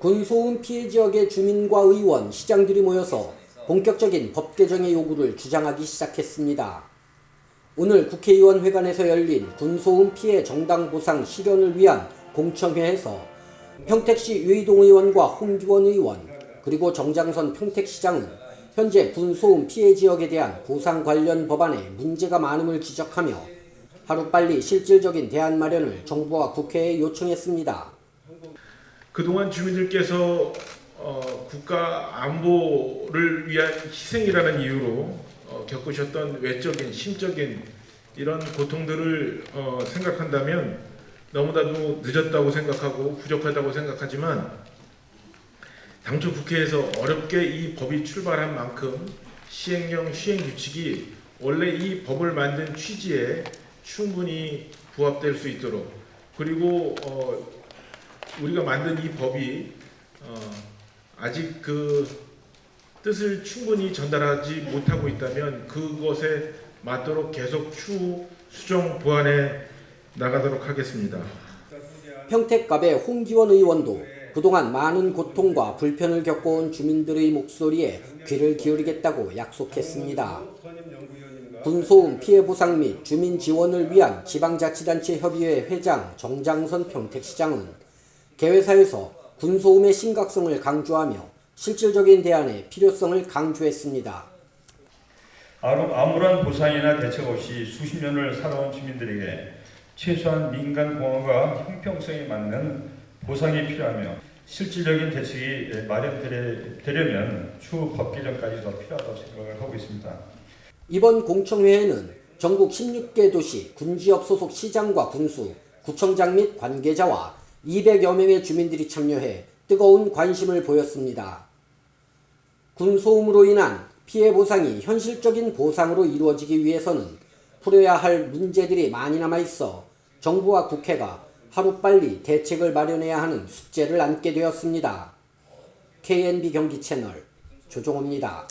군소음 피해 지역의 주민과 의원, 시장들이 모여서 본격적인 법 개정의 요구를 주장하기 시작했습니다. 오늘 국회의원 회관에서 열린 군소음 피해 정당 보상 실현을 위한 공청회에서 평택시 유이동 의원과 홍기원 의원 그리고 정장선 평택시장은 현재 군소음 피해 지역에 대한 보상 관련 법안에 문제가 많음을 지적하며 하루빨리 실질적인 대안 마련을 정부와 국회에 요청했습니다. 그동안 주민들께서 어, 국가 안보를 위한 희생이라는 이유로 어, 겪으셨던 외적인 심적인 이런 고통들을 어, 생각한다면 너무나도 늦었다고 생각하고 부족하다고 생각하지만 당초 국회에서 어렵게 이 법이 출발한 만큼 시행령 시행 규칙이 원래 이 법을 만든 취지에 충분히 부합될 수 있도록 그리고 어, 우리가 만든 이 법이 어, 아직 그 뜻을 충분히 전달하지 못하고 있다면 그것에 맞도록 계속 추후 수정 보완해 나가도록 하겠습니다. 평택갑의 홍기원 의원도 그동안 많은 고통과 불편을 겪어온 주민들의 목소리에 귀를 기울이겠다고 약속했습니다. 군소음 피해 보상 및 주민 지원을 위한 지방자치단체 협의회 회장 정장선 평택시장은 개회사에서 군소음의 심각성을 강조하며 실질적인 대안의 필요성을 강조했습니다. 아무- 아무런 보상이나 대책 없이 수십 년을 살아온 주민들에게 최소한 민간 공헌과 형평성에 맞는 보상이 필요하며 실질적인 대책이 마련되려면 추후 법 개정까지 더 필요하다고 생각을 하고 있습니다. 이번 공청회에는 전국 16개 도시 군지업 소속 시장과 군수, 구청장 및 관계자와 200여 명의 주민들이 참여해 뜨거운 관심을 보였습니다. 군소음으로 인한 피해 보상이 현실적인 보상으로 이루어지기 위해서는 풀어야 할 문제들이 많이 남아 있어 정부와 국회가 하루빨리 대책을 마련해야 하는 숙제를 안게 되었습니다. KNB 경기 채널 조종호입니다.